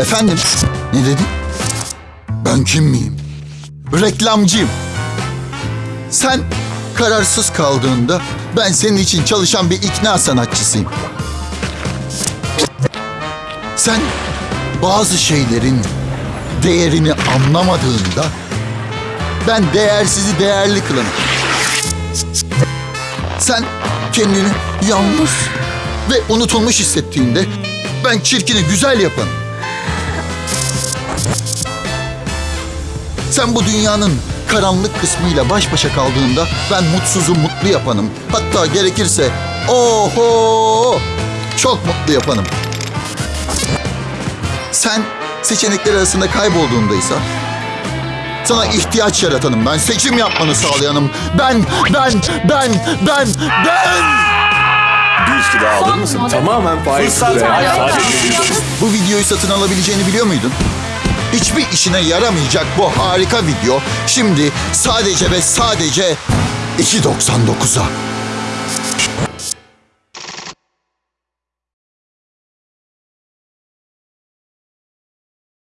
Efendim? Ne dedin? Ben kim miyim? Reklamcıyım. Sen kararsız kaldığında ben senin için çalışan bir ikna sanatçısıyım. Sen bazı şeylerin değerini anlamadığında ben değersizi değerli kılanım. Sen kendini yanlış ve unutulmuş hissettiğinde ben çirkini güzel yapanım. Sen bu dünyanın karanlık kısmıyla baş başa kaldığında ben mutsuzu mutlu yapanım. Hatta gerekirse oho çok mutlu yapanım. Sen seçenekler arasında kaybolduğundaysa sana ihtiyaç yaratanım ben. Seçim yapmanı sağlayanım. Ben, ben, ben, ben, ben. Bir üstü daha alır mısın? Tamamen faiz Fırsat Bu videoyu satın alabileceğini biliyor muydun? Hiçbir işine yaramayacak bu harika video şimdi sadece ve sadece 2.99'a.